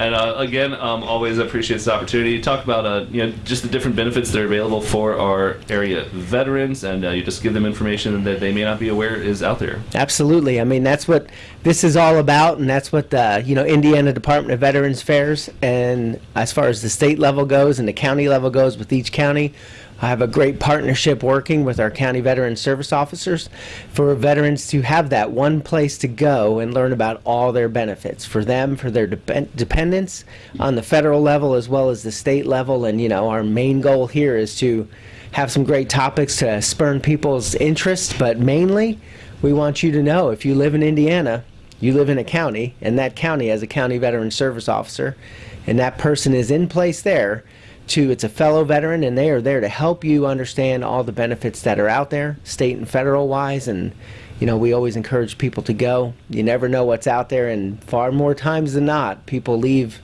And uh, again, um, always appreciate this opportunity. To talk about uh, you know just the different benefits that are available for our area veterans, and uh, you just give them information that they may not be aware is out there. Absolutely. I mean, that's what this is all about, and that's what the you know Indiana Department of Veterans Affairs, and as far as the state level goes and the county level goes with each county. I have a great partnership working with our county veteran service officers for veterans to have that one place to go and learn about all their benefits for them, for their dep- dependents on the federal level as well as the state level. And, you know, our main goal here is to have some great topics to spurn people's interest, but mainly we want you to know if you live in Indiana, you live in a county, and that county has a county veteran service officer, and that person is in place there to it's a fellow veteran and they are there to help you understand all the benefits that are out there state and federal wise and you know we always encourage people to go. You never know what's out there and far more times than not people leave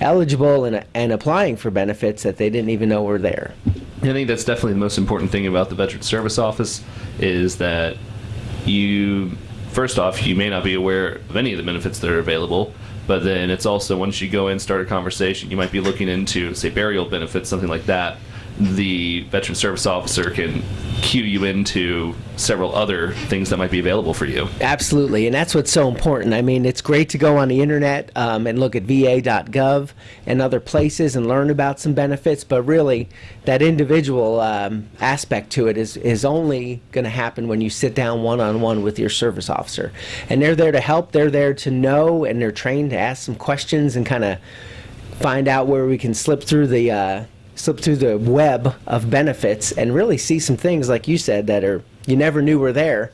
eligible and, and applying for benefits that they didn't even know were there. I think that's definitely the most important thing about the Veteran Service Office is that you, first off, you may not be aware of any of the benefits that are available, but then it's also once you go in, start a conversation, you might be looking into, say, burial benefits, something like that. The Veteran Service Officer can cue you into several other things that might be available for you. Absolutely, and that's what's so important. I mean, it's great to go on the internet um, and look at va.gov and other places and learn about some benefits, but really, that individual um, aspect to it is, is only going to happen when you sit down one on one with your service officer. And they're there to help, they're there to know, and they're trained to ask some questions and kind of find out where we can slip through the. Uh, slip through the web of benefits and really see some things like you said that are you never knew were there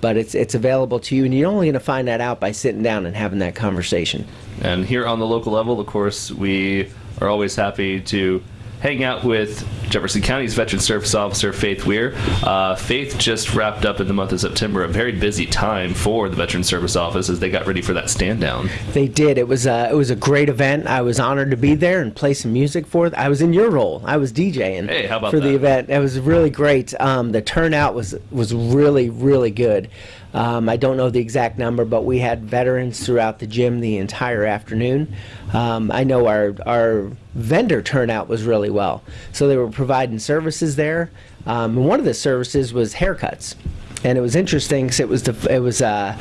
but it's it's available to you and you're only going to find that out by sitting down and having that conversation. And here on the local level, of course, we are always happy to hang out with Jefferson County's Veteran Service Officer, Faith Weir. Uh, Faith just wrapped up in the month of September, a very busy time for the Veteran Service Office as they got ready for that stand down. they did. It was a it was a great event. I was honored to be there and play some music for it i was in your role. I was djing Hey, for the event. It was really great. Um, the turnout was was really really good um, I don't know the exact number, but we had veterans throughout the gym the entire afternoon. Um, I know our our vendor turnout was really well, so they were providing services there. Um, and one of the services was haircuts and it was interesting because it was the it was uh,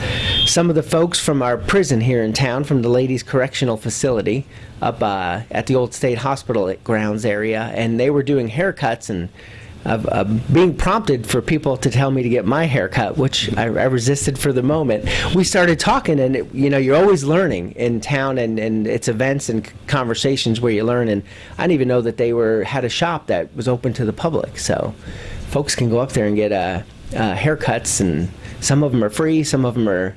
some of the folks from our prison here in town, from the ladies' correctional facility up uh, at the old state hospital grounds area, and they were doing haircuts and. Uh, uh, being prompted for people to tell me to get my haircut, which I, I resisted for the moment. We started talking, and it, you know, you're always learning in town, and, and it's events and conversations where you learn. And I didn't even know that they were had a shop that was open to the public, so folks can go up there and get uh, uh, haircuts, and some of them are free, some of them are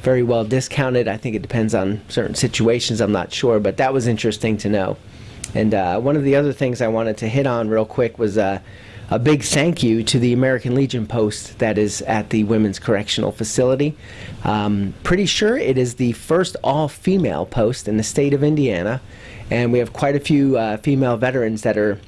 very well discounted. I think it depends on certain situations. I'm not sure, but that was interesting to know. And uh, one of the other things I wanted to hit on real quick was uh, a big thank you to the American Legion post that is at the Women's Correctional Facility. Um, pretty sure it is the first all female post in the state of Indiana, and we have quite a few uh, female veterans that are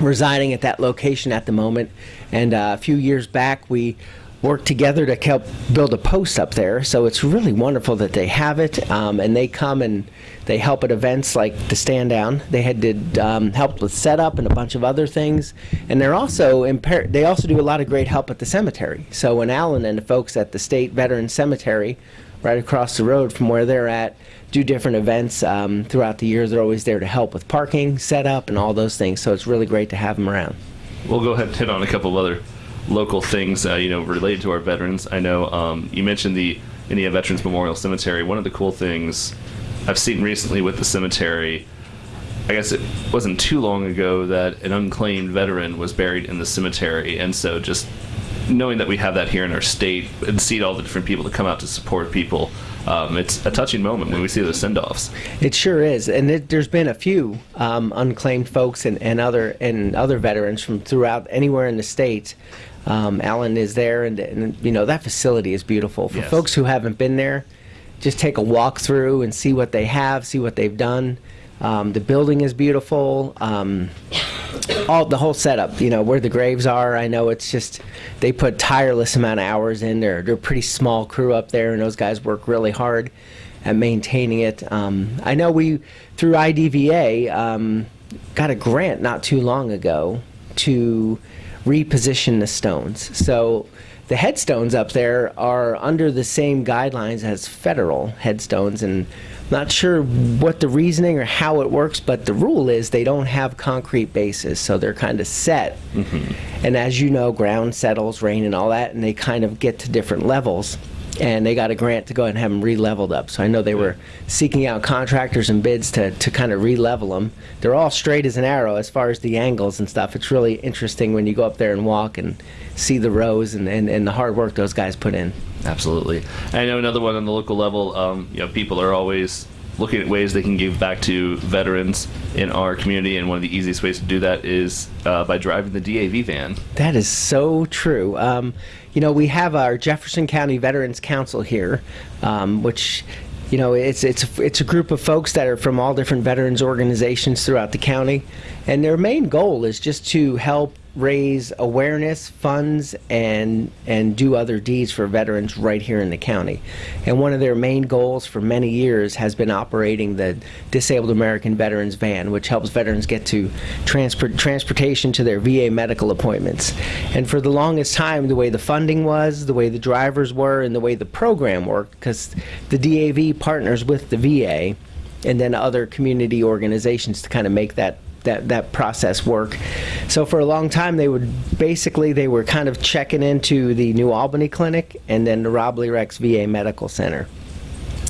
residing at that location at the moment. And uh, a few years back, we worked together to help build a post up there. So it's really wonderful that they have it, um, and they come and they help at events like the stand down. They had did um, help with setup and a bunch of other things, and they're also they also do a lot of great help at the cemetery. So when Alan and the folks at the State Veteran Cemetery, right across the road from where they're at, do different events um, throughout the year. They're always there to help with parking, setup, and all those things. So it's really great to have them around. We'll go ahead and hit on a couple of other local things, uh, you know, related to our veterans. I know um, you mentioned the Indiana Veterans Memorial Cemetery. One of the cool things I've seen recently with the cemetery, I guess it wasn't too long ago that an unclaimed veteran was buried in the cemetery, and so just knowing that we have that here in our state and see all the different people that come out to support people, um, it's a touching moment when we see those send-offs. It sure is, and it, there's been a few um, unclaimed folks and, and other and other veterans from throughout anywhere in the state. Um, Alan is there, and, and you know that facility is beautiful. For Yes. folks who haven't been there, just take a walk through and see what they have, see what they've done. Um, the building is beautiful. Um, all the whole setup, you know, where the graves are. I know it's just they put tireless amount of hours in. They're they're a pretty small crew up there, and those guys work really hard. at maintaining it. Um, I know we, through IDVA, um, got a grant not too long ago to reposition the stones. So the headstones up there are under the same guidelines as federal headstones, and I'm not sure what the reasoning or how it works, but the rule is they don't have concrete bases, so they're kind of set. Mm-hmm. And as you know, ground settles, rain, and all that, and they kind of get to different levels. And they got a grant to go ahead and have them re-leveled up. So I know they were seeking out contractors and bids to, to kind of re-level them. They're all straight as an arrow as far as the angles and stuff. It's really interesting when you go up there and walk and see the rows and, and, and the hard work those guys put in. Absolutely. I know another one on the local level. Um, you know, people are always looking at ways they can give back to veterans in our community, and one of the easiest ways to do that is uh, by driving the DAV van. That is so true. Um, you know, we have our Jefferson County Veterans Council here, um, which, you know, it's it's it's a group of folks that are from all different veterans organizations throughout the county, and their main goal is just to help raise awareness, funds, and and do other deeds for veterans right here in the county. And one of their main goals for many years has been operating the Disabled American Veterans Van, which helps veterans get to transport transportation to their VA medical appointments. And for the longest time, the way the funding was, the way the drivers were, and the way the program worked, because the DAV partners with the VA and then other community organizations to kind of make that that that process work. So for a long time, they would basically they were kind of checking into the New Albany Clinic and then the Robley Rex VA Medical Center.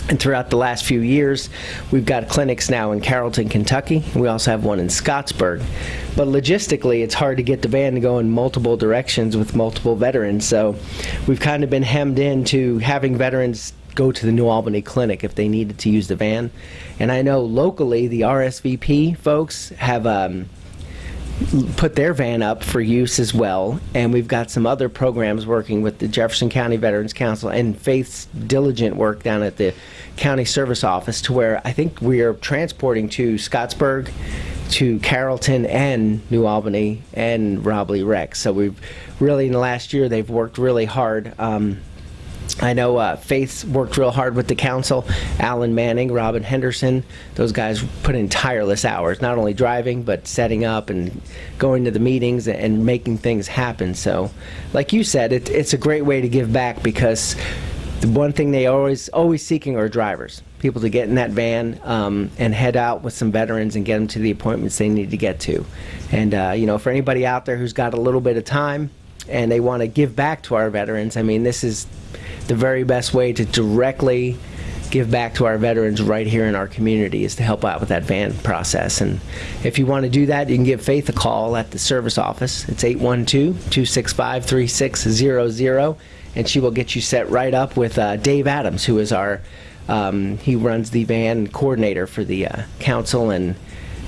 And throughout the last few years, we've got clinics now in Carrollton, Kentucky. We also have one in Scottsburg. But logistically, it's hard to get the van to go in multiple directions with multiple veterans. So we've kind of been hemmed into having veterans go to the New Albany Clinic if they needed to use the van. And I know locally, the RSVP folks have um, put their van up for use as well. And we've got some other programs working with the Jefferson County Veterans Council and Faith's diligent work down at the county service office to where I think we are transporting to Scottsburg, to Carrollton and New Albany and Robley Rex. So we've really, in the last year, they've worked really hard. Um, I know uh, Faith's worked real hard with the council. Alan Manning, Robin Henderson, those guys put in tireless hours, not only driving, but setting up and going to the meetings and making things happen. So, like you said, it, it's a great way to give back because the one thing they always always seeking are drivers, people to get in that van um, and head out with some veterans and get them to the appointments they need to get to. And uh, you know, for anybody out there who's got a little bit of time and they want to give back to our veterans, I mean, this is the very best way to directly give back to our veterans right here in our community is to help out with that van process. And if you want to do that, you can give Faith a call at the service office. It's 812-265-3600, and she will get you set right up with uh, Dave Adams, who is our, um, he runs the van coordinator for the uh, council and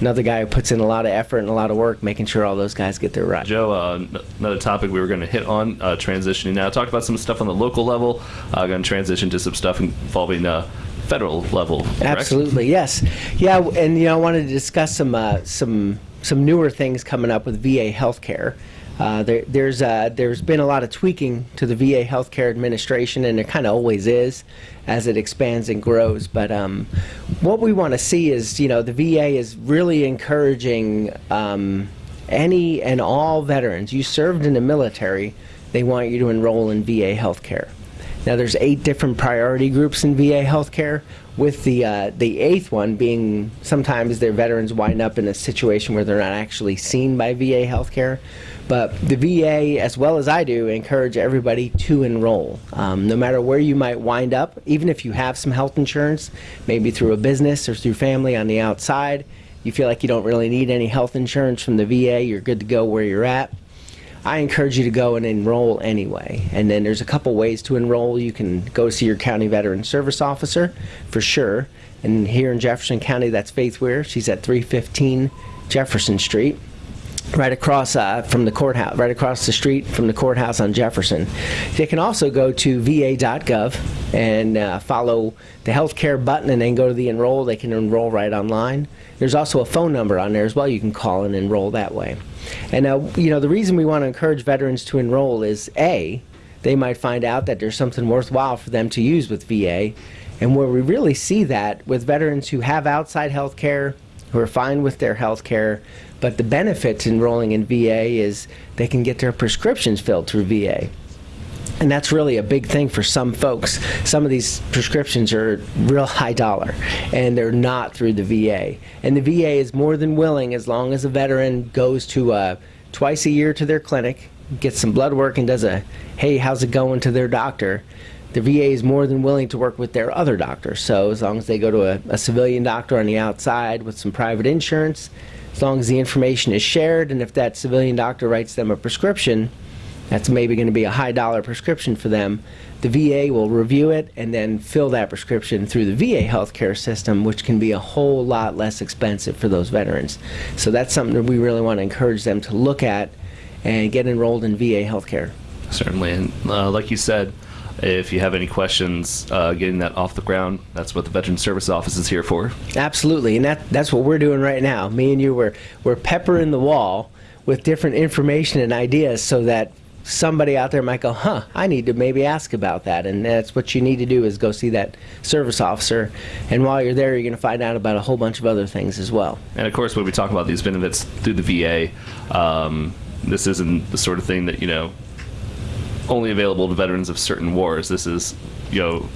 another guy who puts in a lot of effort and a lot of work making sure all those guys get their ride. Joe, uh, another topic we were going to hit on, uh, transitioning now. Talked about some stuff on the local level. Uh, going to transition to some stuff involving uh, federal level. correct? Absolutely, yes, yeah, and you know, I wanted to discuss some uh, some some newer things coming up with VA healthcare. Uh, there, there's uh, there's been a lot of tweaking to the VA healthcare administration, and there kind of always is as it expands and grows. But um, what we want to see is, you know, the VA is really encouraging um, any and all veterans. You served in the military, they want you to enroll in VA healthcare. Now, there's eight different priority groups in VA healthcare, with the uh, the eighth one being sometimes their veterans wind up in a situation where they're not actually seen by VA healthcare. But the VA, as well as I do, encourage everybody to enroll. Um, no matter where you might wind up, even if you have some health insurance, maybe through a business or through family on the outside, you feel like you don't really need any health insurance from the VA, you're good to go where you're at. I encourage you to go and enroll anyway. And then there's a couple ways to enroll. You can go see your county veteran service officer for sure. And here in Jefferson County, that's Faith Weir. She's at 315 Jefferson Street, right across uh, from the courthouse, right across the street from the courthouse on Jefferson. They can also go to va.gov and uh, follow the healthcare button and then go to the enroll. They can enroll right online. There's also a phone number on there as well. You can call and enroll that way. And uh, you know the reason we want to encourage veterans to enroll is a they might find out that there's something worthwhile for them to use with VA. And where we really see that with veterans who have outside health care, who are fine with their health care, but the benefit to enrolling in VA is they can get their prescriptions filled through VA. And that's really a big thing for some folks. Some of these prescriptions are real high dollar, and they're not through the VA. And the VA is more than willing, as long as a veteran goes to uh, twice a year to their clinic, gets some blood work, and does a hey, how's it going to their doctor. The VA is more than willing to work with their other doctors. So as long as they go to a, a civilian doctor on the outside with some private insurance, as long as the information is shared, and if that civilian doctor writes them a prescription, that's maybe going to be a high dollar prescription for them. The VA will review it and then fill that prescription through the VA healthcare system, which can be a whole lot less expensive for those veterans. So that's something that we really want to encourage them to look at and get enrolled in VA healthcare. Certainly, and uh, like you said, if you have any questions uh, getting that off the ground, that's what the Veteran Service Office is here for. Absolutely, and that that's what we're doing right now. Me and you, we're we're peppering the wall with different information and ideas so that somebody out there might go, huh, I need to maybe ask about that. And that's what you need to do is go see that service officer. And while you're there, you're going to find out about a whole bunch of other things as well. And of course, when we talk about these benefits through the VA, um, this isn't the sort of thing that, you know, only available to veterans of certain wars. This is, you know,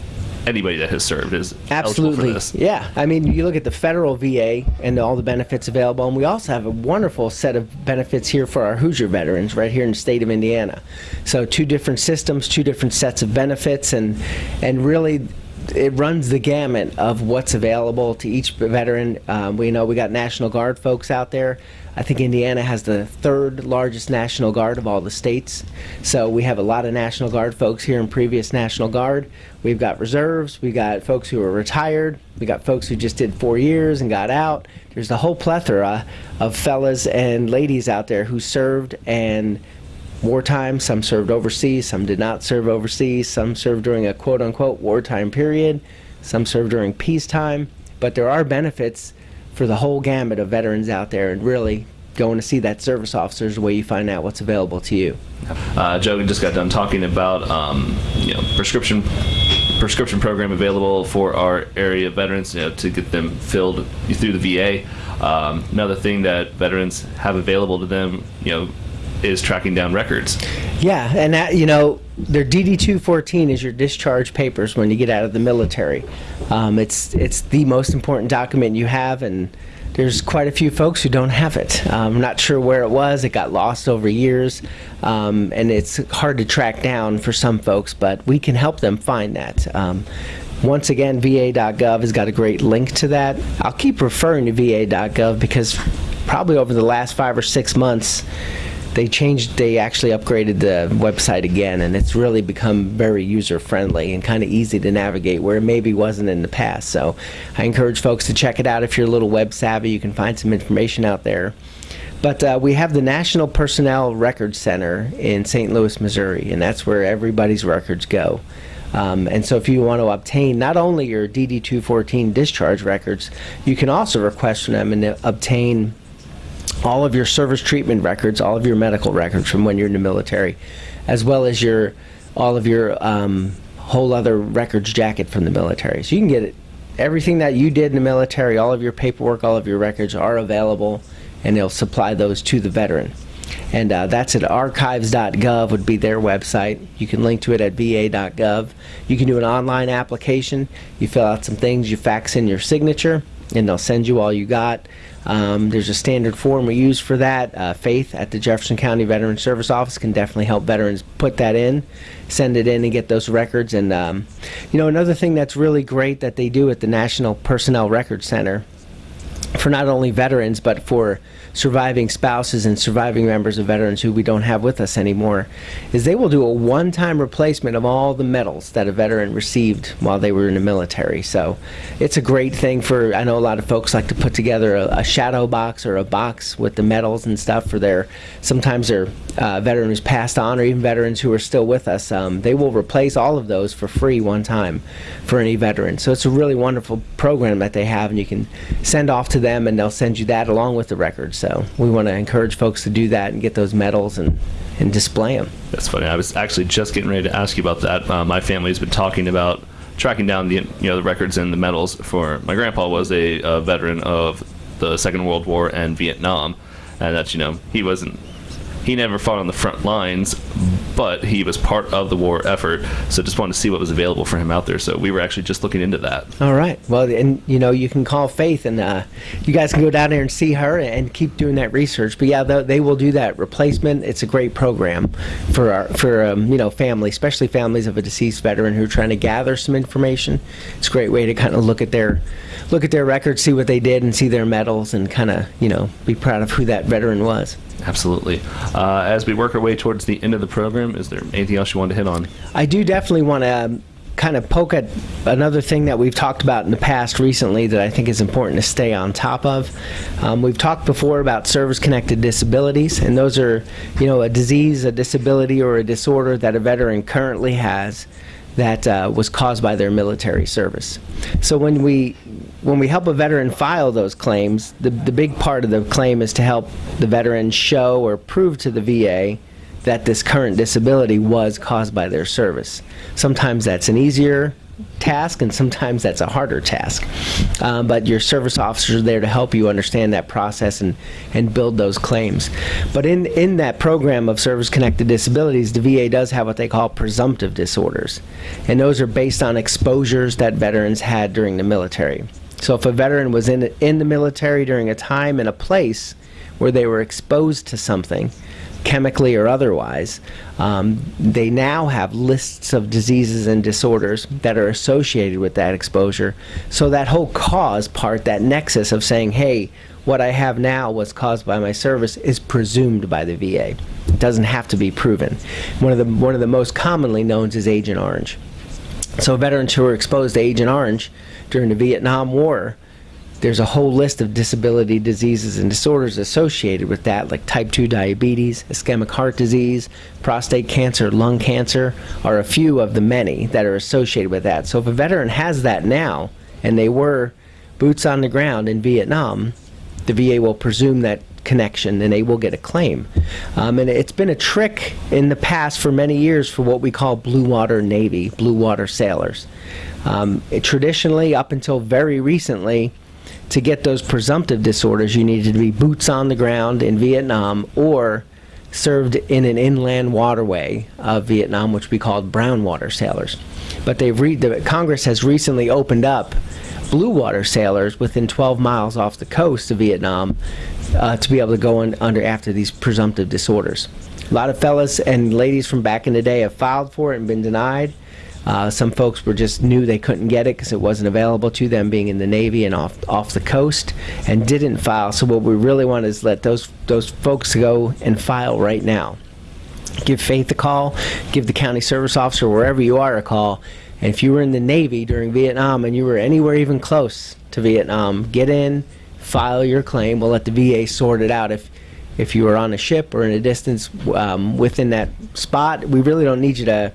anybody that has served is Absolutely. eligible for this. Yeah. I mean, you look at the federal VA and all the benefits available, and we also have a wonderful set of benefits here for our Hoosier veterans right here in the state of Indiana. So two different systems, two different sets of benefits, and and really it runs the gamut of what's available to each veteran. Um, we know we got National Guard folks out there. I think Indiana has the third largest National Guard of all the states. So we have a lot of National Guard folks here in previous National Guard. We've got reserves. We've got folks who are retired. We got folks who just did four years and got out. There's a whole plethora of fellas and ladies out there who served and wartime. Some served overseas, some did not serve overseas, some served during a quote unquote wartime period, some served during peacetime. But there are benefits for the whole gamut of veterans out there, and really going to see that service officer is the way you find out what's available to you. Uh, Joe just got done talking about um, you know prescription prescription program available for our area veterans you know, to get them filled through the VA. Um, another thing that veterans have available to them, you know, is tracking down records. Yeah, and that, you know, their DD-214 is your discharge papers when you get out of the military. Um, it's it's the most important document you have, and there's quite a few folks who don't have it. Um, I'm not sure where it was. It got lost over years, um, and it's hard to track down for some folks, but we can help them find that. Um, once again, VA.gov has got a great link to that. I'll keep referring to VA.gov because probably over the last five or six months, they changed they actually upgraded the website again and it's really become very user friendly and kind of easy to navigate where it maybe wasn't in the past. So i encourage folks to check it out if you're a little web savvy. You can find some information out there. But uh, we have the national personnel records center in st louis missouri and that's where everybody's records go. Um, and so if you want to obtain not only your dd214 discharge records you can also request from them and obtain all of your service treatment records, all of your medical records from when you're in the military, as well as your all of your um, whole other records jacket from the military. So you can get it, everything that you did in the military, all of your paperwork, all of your records are available, and they'll supply those to the veteran. And uh, that's at archives.gov would be their website. You can link to it at va.gov. You can do an online application. You fill out some things, you fax in your signature, and they'll send you all you got. Um, there's a standard form we use for that. Uh, Faith at the Jefferson County Veteran Service Office can definitely help veterans put that in, send it in, and get those records. And um, you know, another thing that's really great that they do at the National Personnel Records Center for not only veterans but for surviving spouses and surviving members of veterans who we don't have with us anymore is they will do a one-time replacement of all the medals that a veteran received while they were in the military. So it's a great thing for I know a lot of folks like to put together a, a shadow box or a box with the medals and stuff for their sometimes their uh, veteran who's passed on or even veterans who are still with us um, they will replace all of those for free one time for any veteran. So it's a really wonderful program that they have and you can send off to them and they'll send you that along with the records so we want to encourage folks to do that and get those medals and, and display them. That's funny. I was actually just getting ready to ask you about that. Uh, my family's been talking about tracking down the you know the records and the medals for my grandpa was a, a veteran of the Second World War and Vietnam, and that's you know he wasn't he never fought on the front lines, but he was part of the war effort. So just wanted to see what was available for him out there. So we were actually just looking into that. All right. Well, and you know, you can call Faith, and uh, you guys can go down there and see her and keep doing that research. But yeah, they, will do that replacement. It's a great program for our for um, you know family, especially families of a deceased veteran who are trying to gather some information. It's a great way to kind of look at their look at their records, see what they did, and see their medals, and kind of you know be proud of who that veteran was. Absolutely. Uh, as we work our way towards the end of the program, is there anything else you want to hit on? I do definitely want to um, kind of poke at another thing that we've talked about in the past recently that I think is important to stay on top of. Um, we've talked before about service-connected disabilities, and those are, you know, a disease, a disability, or a disorder that a veteran currently has that uh, was caused by their military service. So when we when we help a veteran file those claims, the, the big part of the claim is to help the veteran show or prove to the VA that this current disability was caused by their service. Sometimes that's an easier task and sometimes that's a harder task. Um, but your service officers are there to help you understand that process and, and build those claims. But in, in that program of service-connected disabilities, the VA does have what they call presumptive disorders. And those are based on exposures that veterans had during the military. So if a veteran was in, in the military during a time and a place where they were exposed to something, chemically or otherwise, um, they now have lists of diseases and disorders that are associated with that exposure. So that whole cause part, that nexus of saying, hey, what I have now was caused by my service is presumed by the VA. It doesn't have to be proven. One of the, one of the most commonly known is Agent Orange. So veterans who were exposed to Agent Orange during the Vietnam War there's a whole list of disability diseases and disorders associated with that, like type 2 diabetes, ischemic heart disease, prostate cancer, lung cancer, are a few of the many that are associated with that. So if a veteran has that now, and they were boots on the ground in Vietnam, the VA will presume that connection and they will get a claim. Um, and it's been a trick in the past for many years for what we call blue water Navy, blue water sailors. Um, it, traditionally, up until very recently, to get those presumptive disorders, you needed to be boots on the ground in Vietnam or served in an inland waterway of Vietnam, which we called brown water sailors. But they've the Congress has recently opened up blue water sailors within 12 miles off the coast of Vietnam uh, to be able to go under after these presumptive disorders. A lot of fellas and ladies from back in the day have filed for it and been denied. Uh, some folks were just knew they couldn't get it because it wasn't available to them being in the Navy and off off the coast and didn't file. So what we really want is let those those folks go and file right now. Give Faith a call, give the county service officer wherever you are a call. And if you were in the Navy during Vietnam and you were anywhere even close to Vietnam, get in, file your claim. We'll let the VA sort it out. If if you were on a ship or in a distance um, within that spot, we really don't need you to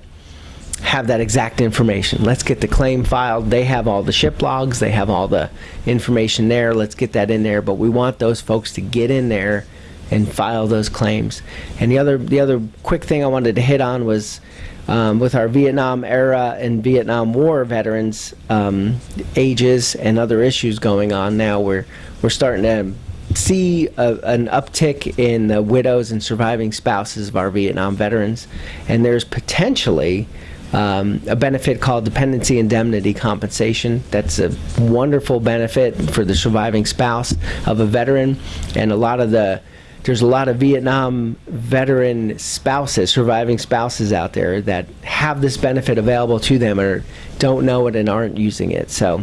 have that exact information. Let's get the claim filed. They have all the ship logs. They have all the information there. Let's get that in there. But we want those folks to get in there and file those claims. And the other the other quick thing I wanted to hit on was um, with our Vietnam era and Vietnam War veterans um, ages and other issues going on now. We're we're starting to see a, an uptick in the widows and surviving spouses of our Vietnam veterans, and there's potentially um, a benefit called dependency indemnity compensation. That's a wonderful benefit for the surviving spouse of a veteran, and a lot of the there's a lot of Vietnam veteran spouses, surviving spouses out there that have this benefit available to them or don't know it and aren't using it. So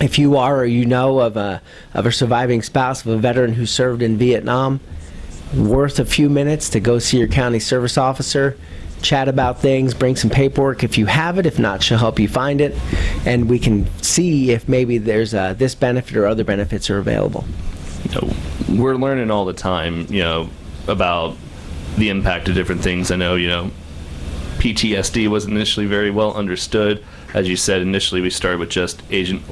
if you are or you know of a, of a surviving spouse of a veteran who served in Vietnam, worth a few minutes to go see your county service officer chat about things, bring some paperwork if you have it. If not, she'll help you find it, and we can see if maybe there's uh, this benefit or other benefits are available. You know, we're learning all the time, you know, about the impact of different things. I know, you know, PTSD was initially very well understood. As you said, initially we started with just Agent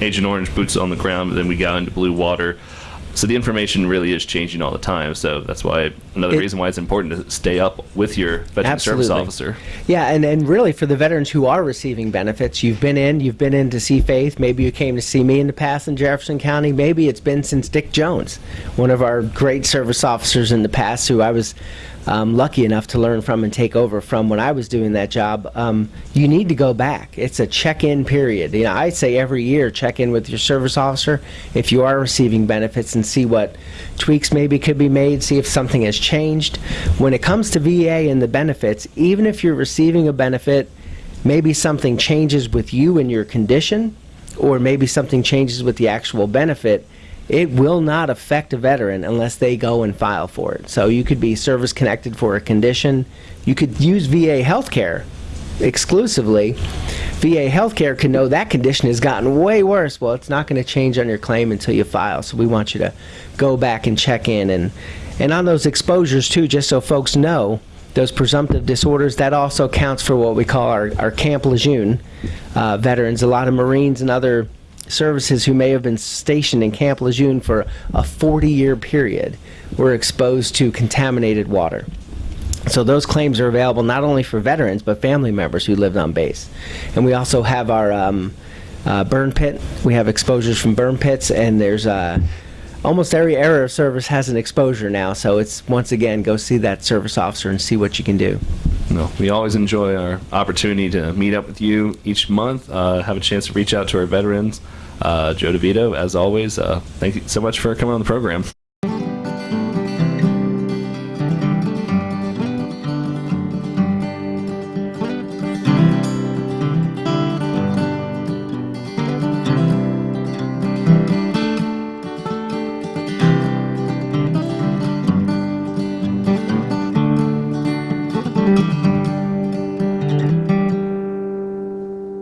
Agent Orange boots on the ground, but then we got into blue water. So the information really is changing all the time. So that's why another It- reason why it's important to stay up with your veteran service Absolutely. officer. Yeah, and, and really for the veterans who are receiving benefits, you've been in, you've been in to see Faith. Maybe you came to see me in the past in Jefferson County. Maybe it's been since Dick Jones, one of our great service officers in the past who I was um, lucky enough to learn from and take over from when I was doing that job. Um, you need to go back. It's a check-in period. You know, I say every year check in with your service officer if you are receiving benefits and see what tweaks maybe could be made, see if something has changed. When it comes to VA and the benefits, even if you're receiving a benefit, maybe something changes with you and your condition, or maybe something changes with the actual benefit, it will not affect a veteran unless they go and file for it. So you could be service connected for a condition. You could use VA healthcare exclusively. VA healthcare can know that condition has gotten way worse. Well, it's not going to change on your claim until you file. So we want you to go back and check in and and on those exposures too, just so folks know, those presumptive disorders that also counts for what we call our, our Camp Lejeune uh, veterans. A lot of Marines and other services who may have been stationed in Camp Lejeune for a 40 year period were exposed to contaminated water. So those claims are available not only for veterans but family members who lived on base. And we also have our um, uh, burn pit. We have exposures from burn pits, and there's uh, almost every area of service has an exposure now. So it's once again go see that service officer and see what you can do. No, we always enjoy our opportunity to meet up with you each month, uh, have a chance to reach out to our veterans. Uh, Joe DeVito, as always, uh, thank you so much for coming on the program.